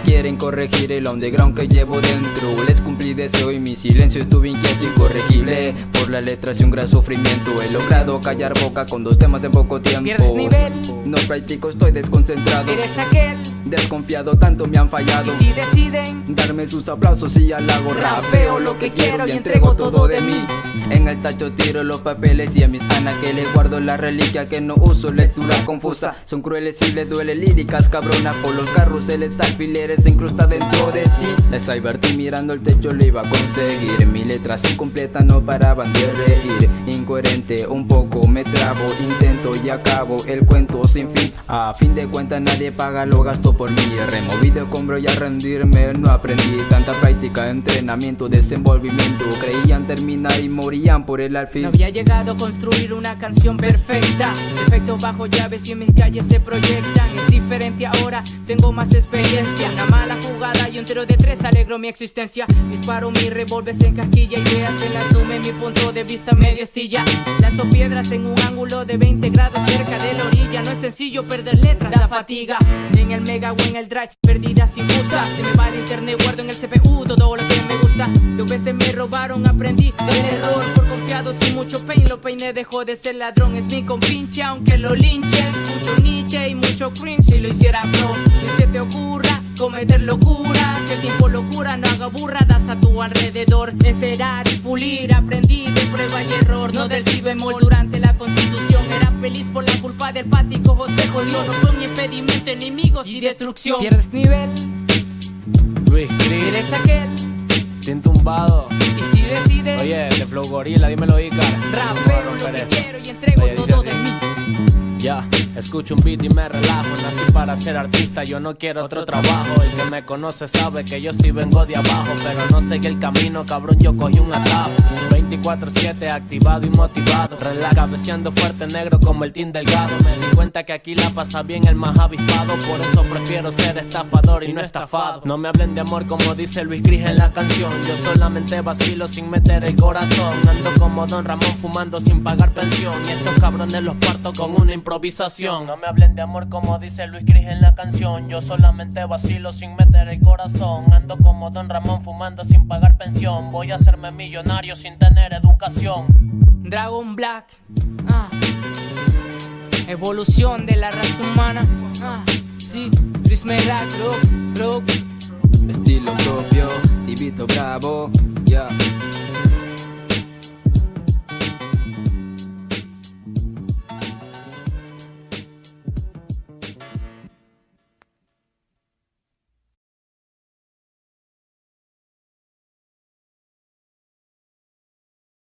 quieren corregir el underground que llevo dentro. Les cumplí deseo y mi silencio estuvo inquieto incorregible Por la letra y un gran sufrimiento. He logrado callar boca con dos temas en poco tiempo. Pierdes nivel. No practico, estoy desconcentrado. Eres aquel Desconfiado, tanto me han fallado. Y si deciden Darme sus aplausos y halago Rapeo lo que quiero y entrego todo de mí. En el tacho tiro los papeles y a mis anaqueles Guardo la reliquia que no uso Lectura confusa, son crueles y les duele Líricas cabronas por los carruseles Alfileres se incrusta dentro de ti. Les divertí mirando el techo lo iba a conseguir. Mi letras incompleta no paraban de reír. Incoherente un poco me trabo. Intento y acabo el cuento sin fin. A fin de cuentas nadie paga lo gasto por mí. Removido compro y a rendirme no aprendí. Tanta práctica, entrenamiento, desenvolvimiento. Creían terminar y morían por el alfil. No había llegado a construir una canción perfecta. Efectos bajo llaves y en mis calles se proyectan. Es diferente ahora, tengo más experiencia Una mala jugada y un tiro de tres alegro mi existencia. Disparo mi revólver en casquilla Ideas en las nubes, mi punto de vista medio estilla. Lanzo piedras en un ángulo de 20 grados cerca de la orilla. No es sencillo perder letras, da fatiga. En el mega o en el drive, perdidas injustas Si me va el internet guardo en el CPU todo lo que me gusta. Dos veces me robaron, aprendí del error. Por confiado sin mucho pain, lo peiné dejó de ser ladrón. Es mi compinche aunque lo linchen. Mucho Nietzsche y mucho cringe si lo hiciera pro. Se cometer locura. Si el tiempo locura no haga burradas a tu alrededor. Encerar y pulir, aprendí de prueba y error. No del si bemol durante la constitución. Era feliz por la culpa del pático José jodió. No fue mi impedimento, enemigos y destrucción. Pierdes nivel, Luis Cris, eres aquel tumbado. Y si decides Oye, de Flow Gorilla, dímelo, Icar. Rapeo lo que quiero y entrego escucho un beat y me relajo. Nací para ser artista, yo no quiero otro trabajo. El que me conoce sabe que yo sí vengo de abajo. Pero no seguí el camino, cabrón, yo cogí un atajo. 24-7, activado y motivado. Relax, cabeceando fuerte, negro como el Team Delgado. Me di cuenta que aquí la pasa bien el más avispado. Por eso prefiero ser estafador y no estafado. No me hablen de amor como dice Luis Gris en la canción. Yo solamente vacilo sin meter el corazón. Ando como Don Ramón fumando sin pagar pensión. Y estos cabrones los parto con una improvisación. No me hablen de amor como dice Luis Gris en la canción. Yo solamente vacilo sin meter el corazón. Ando como Don Ramón fumando sin pagar pensión. Voy a hacerme millonario sin tener educación. Dragon Black ah. Evolución de la raza humana ah. Sí, Crooks, Crooks Estilo propio, Tibito Bravo, ya